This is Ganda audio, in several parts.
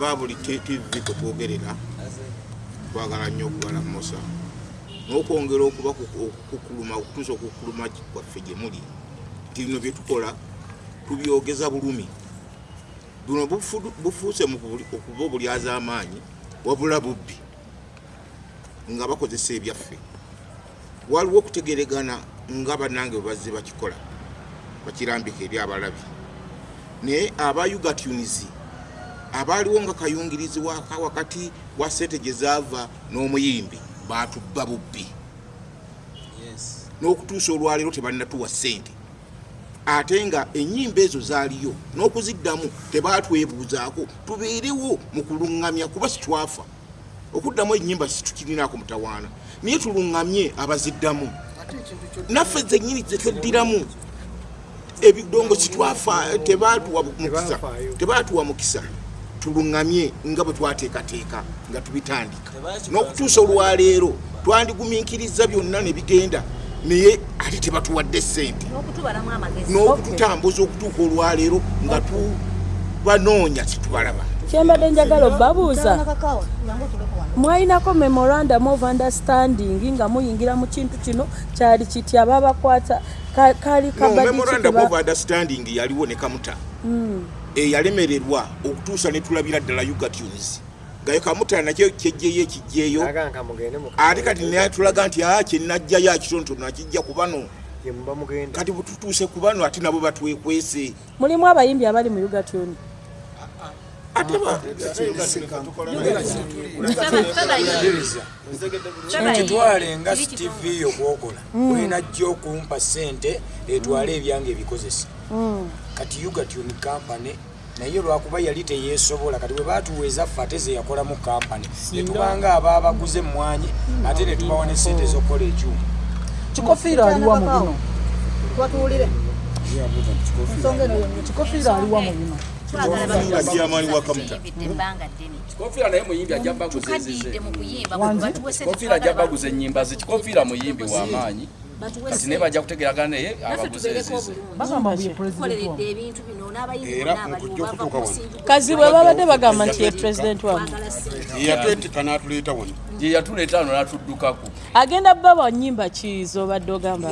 aba buli tv kwetwogerera twagala nnyo okubalamusa n'okwongera okuba okukuluma okutuusa okukuluma kwaffe gye muli nti bino byetukola tubyogeza bulumi. Buno bufu- bufuuse okuba obulyaza amaanyi wabula bubbi nga bakozesa ebyaffe. Waliwo okutegeregana nga bannange bwe bazze bakikola bakirambika eri abalabi. Naye aba ugatunes abaaliwo nga kayungirizi waka wakati wa sente gye zaava n'omuyimbi batubba bubbi. N'okutuusa olwaleero tebannatuwa sente ate nga enyimba ezo zaaliyo n'okuziddamu tebatwebuuzaako tubeerewo mu kuluŋŋamya kuba situwafa. Okuddamu enyimba situkirinaako mutawaana naye tuluŋŋamye abaziddamu. Naffe zennyini zetweddiramu ebidongo sitwafa tebatuwa mukisa tebatuwa mukisa tuluŋŋamye nga bwe twateekateeka nga tubitandika. N'okutuusa olwaleero twandigumiikiriza byonna ne bigenda naye ate tebatuwadde sente n'okutubalamu amagezi. N'okututambuza okutuuka olwaleero nga tubanoonya situbalaba kyembadde njagala obabuuza wano. Mwalinako memorandum of understanding nga muyingira mu kintu kino kyali kiti ababakwata ka- kaali no kabadde memorandum kikiba- of understanding yaliwo ne kamuta eyalemererwa okutuusa ne tulabira ddala ugatunes ngayo kamuta nakyo kyejjeyo ekijjeeyo ate kati naye tulaga nti a kyenajjayo akitonotono akijja ku bano. Kati bwetutuuse ku bano ate nabo batwekwese. Mulimu abayimbi abali mu ugatuni ate ba- kitwale nga tv yokwokola olina jja okumpa sente etwale ebyange ebikozesa. Kati ugatuni kampany naye lwakuba yali teyesobola kati bwe batuweeza ffe ate ze yakolamu kampany netubanga ababaguze emmwanyi ate netubawa ne sente zokukola ekyuma. Kikofiira aliwa mu bino kikofiira aliwa mu bino kikofiira naye muyimbi ajja baguza tukaddiidde ezize mu kuyimba Wangi? batuwese kikofiira ajja baguza ennyimba ze kikofiira muyimbi w'amaanyi kati naye bajja kutegeragana naye bagamba bwe babadde bagamba nti ye pulezidenti sente yatwetika n'atuleeta wano ye yatuleeta wano n'atuddukako. Agenda baba nyimba kizo obadde ogamba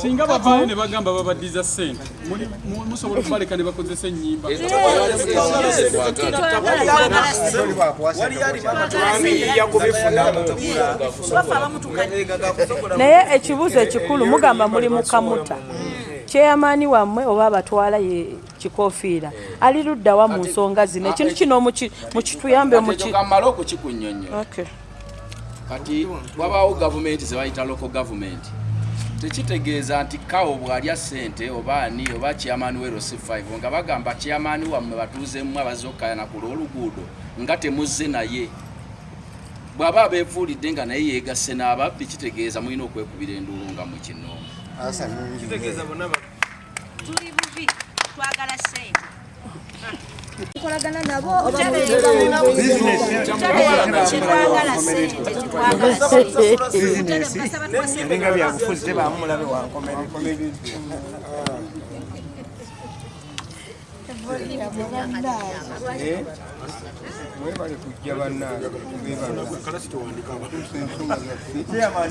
singa bavaayo ne bagamba babaddiza sente muli- mu- musobola okubaleka ne bakozesa ennyimba. Naye ekibuuzo ekikulu mugamba muli mu kamuta kyeyamaani wammwe oba abatwala ye kikofiira ali luddawa mu nsonga zino. Ekintu kino muki- mukituyambe kammale okukikunnyonnyola Okay. kati wabaawo gavumenti ze bayita local gavumenti tekitegeeza nti kawo bw'alya ssente oba ani oba chairman we rosi 5 nga bagamba chairman wammwe batuuzemu abazze okukayana ku lw'oluguudo nga temuzze naye. Bw'aba abeefuulidde nga naye yeegasse n'ababbi kitegeeza mulina okwekubira enduulu nga mu kinoomu kitegeeza bonna tuli bubi twagala sente tukolagana nabo kyetwagala sente kyetwagala sente ebinga byabufuzi tebamulabe wankomere mwebale kujja bannange. Bebala